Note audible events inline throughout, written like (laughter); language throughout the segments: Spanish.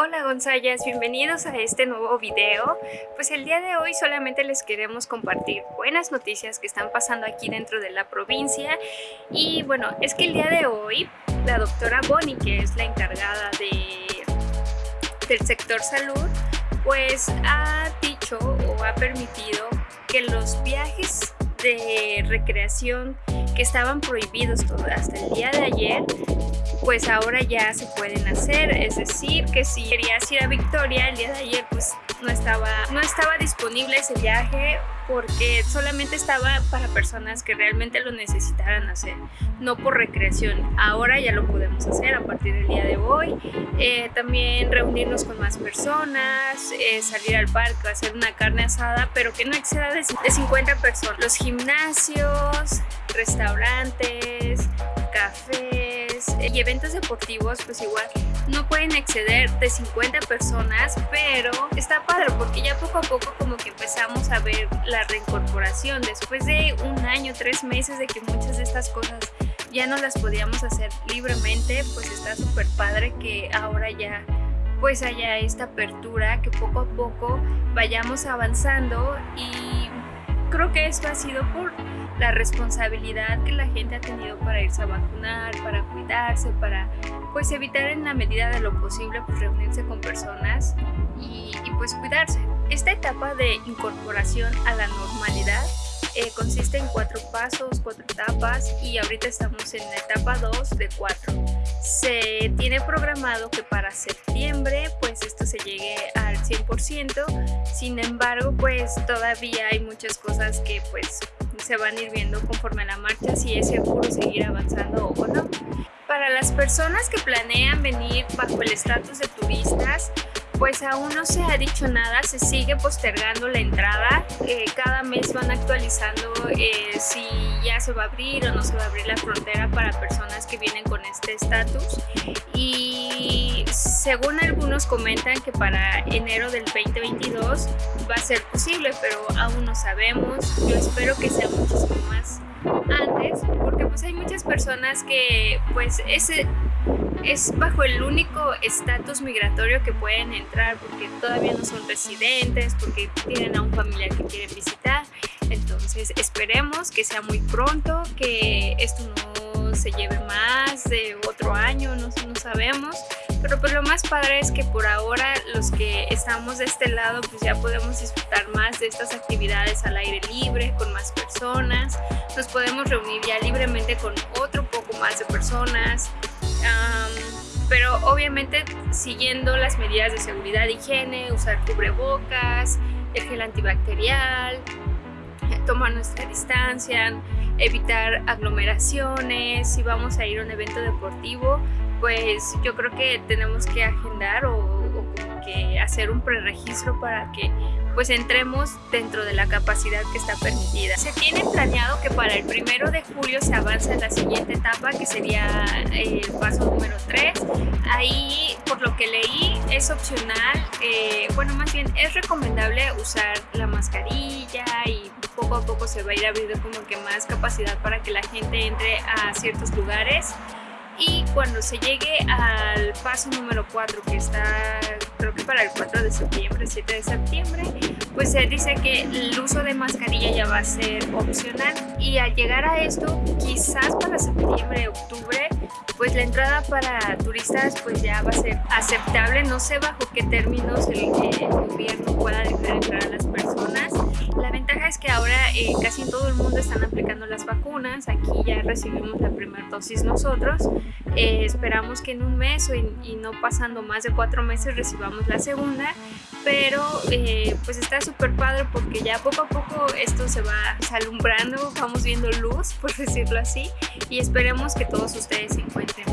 Hola Gonzayas, bienvenidos a este nuevo video. Pues el día de hoy solamente les queremos compartir buenas noticias que están pasando aquí dentro de la provincia y bueno, es que el día de hoy la doctora Bonnie, que es la encargada de, del sector salud, pues ha dicho o ha permitido que los viajes de recreación que estaban prohibidos hasta el día de ayer pues ahora ya se pueden hacer, es decir, que si querías ir a Victoria el día de ayer pues no estaba, no estaba disponible ese viaje porque solamente estaba para personas que realmente lo necesitaran hacer, no por recreación. Ahora ya lo podemos hacer a partir del día de hoy. Eh, también reunirnos con más personas, eh, salir al parque, hacer una carne asada, pero que no exceda de 50 personas. Los gimnasios, restaurantes, cafés y eventos deportivos pues igual no pueden exceder de 50 personas pero está padre porque ya poco a poco como que empezamos a ver la reincorporación. Después de un año, tres meses de que muchas de estas cosas ya no las podíamos hacer libremente pues está súper padre que ahora ya pues haya esta apertura que poco a poco vayamos avanzando y creo que esto ha sido por la responsabilidad que la gente ha tenido para irse a vacunar, para cuidarse, para pues evitar en la medida de lo posible pues reunirse con personas y, pues cuidarse. Esta etapa de incorporación a la normalidad eh, consiste en cuatro pasos, cuatro etapas y ahorita estamos en la etapa 2 de 4. Se tiene programado que para septiembre pues esto se llegue al 100%, sin embargo pues todavía hay muchas cosas que pues se van a ir viendo conforme a la marcha si es seguro seguir avanzando o no. Para las personas que planean venir bajo el estatus de turistas, pues aún no se ha dicho nada, se sigue postergando la entrada, eh, cada mes van actualizando eh, si ya se va a abrir o no se va a abrir la frontera para personas que vienen con este estatus y según algunos comentan que para enero del 2022 va a ser posible, pero aún no sabemos, yo espero que sea muchísimo más antes porque pues hay muchas personas que pues ese es bajo el único estatus migratorio que pueden entrar porque todavía no son residentes, porque tienen a un familiar que quieren visitar. Entonces esperemos que sea muy pronto, que esto no se lleve más de Pero pues lo más padre es que por ahora los que estamos de este lado pues ya podemos disfrutar más de estas actividades al aire libre, con más personas. Nos podemos reunir ya libremente con otro poco más de personas pero obviamente siguiendo las medidas de seguridad e higiene, usar cubrebocas, el gel antibacterial, tomar nuestra distancia, evitar aglomeraciones, si vamos a ir a un evento deportivo, pues yo creo que tenemos que agendar o, o que hacer un preregistro para que pues entremos dentro de la capacidad que está permitida. Se tiene planeado que para el primero de julio se avance la siguiente etapa que sería el paso número 3. Ahí, por lo que leí, es opcional, eh, bueno más bien es recomendable usar la mascarilla y poco a poco se va a ir abriendo como que más capacidad para que la gente entre a ciertos lugares y cuando se llegue al paso número 4 que está creo que para el 4 de septiembre, 7 de septiembre pues se dice que el uso de mascarilla ya va a ser opcional. Y al llegar a esto quizás para septiembre, octubre pues la entrada para turistas pues ya va a ser aceptable, no sé bajo qué términos el, el gobierno pueda dejar entrar a las personas la ventaja es que ahora eh, casi en todo el mundo están aplicando las vacunas, aquí ya recibimos la primera dosis nosotros, eh, esperamos que en un mes y, no pasando más de cuatro meses recibamos la segunda, pero eh, pues está súper padre porque ya poco a poco esto se va alumbrando, vamos viendo luz, (laughs) por decirlo así, y esperemos que todos ustedes se encuentren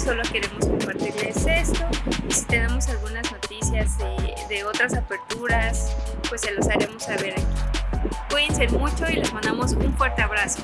solo queremos compartirles esto, si tenemos algunas noticias de, de otras aperturas, pues se los haremos saber aquí. Cuídense mucho y les mandamos un fuerte abrazo.